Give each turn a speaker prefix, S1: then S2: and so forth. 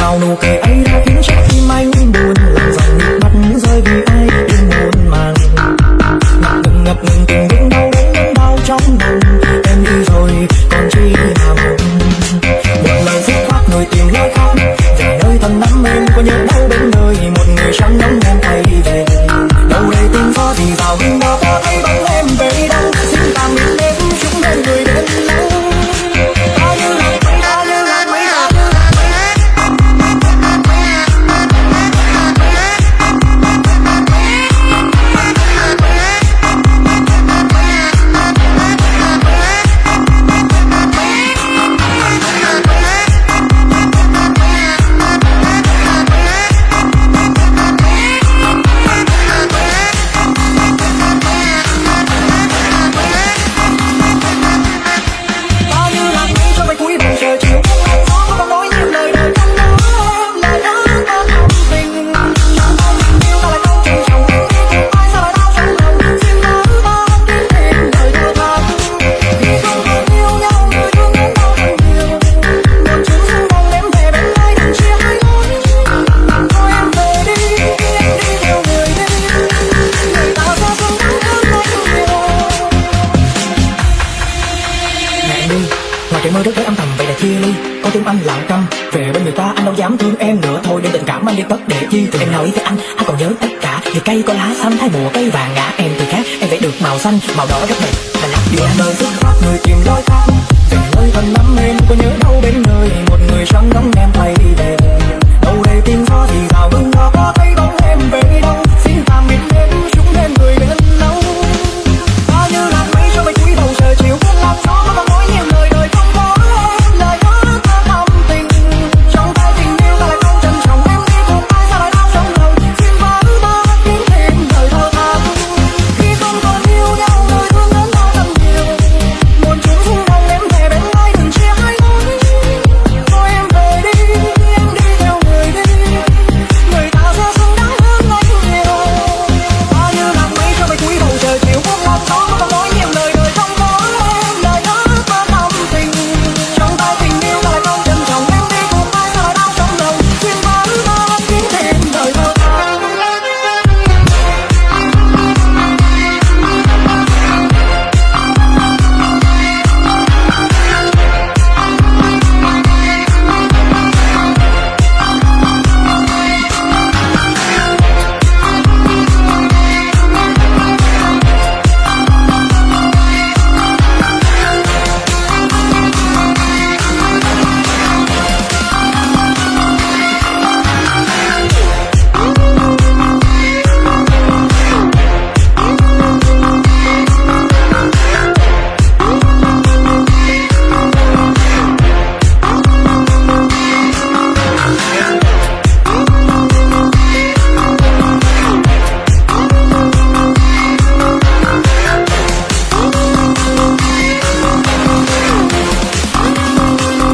S1: bao nụ cười ấy đã khiến cho tim anh Thì mơ rất với âm thầm, vậy là chia ly. Có tiếng anh lặng câm. Về bên người ta, anh đâu dám thương em nữa. Thôi để tình cảm anh đi tất để chi. Từ em nói với anh Anh còn nhớ tất cả. Thì cây có lá xanh thay mùa cây vàng ngã Em thì khác. Em vẽ được màu xanh, Màu đỏ rất đẹp. Là làm điều nơi xuất phát người tìm đôi thoát Về nơi thân lắm em. Có nhớ đâu bên người?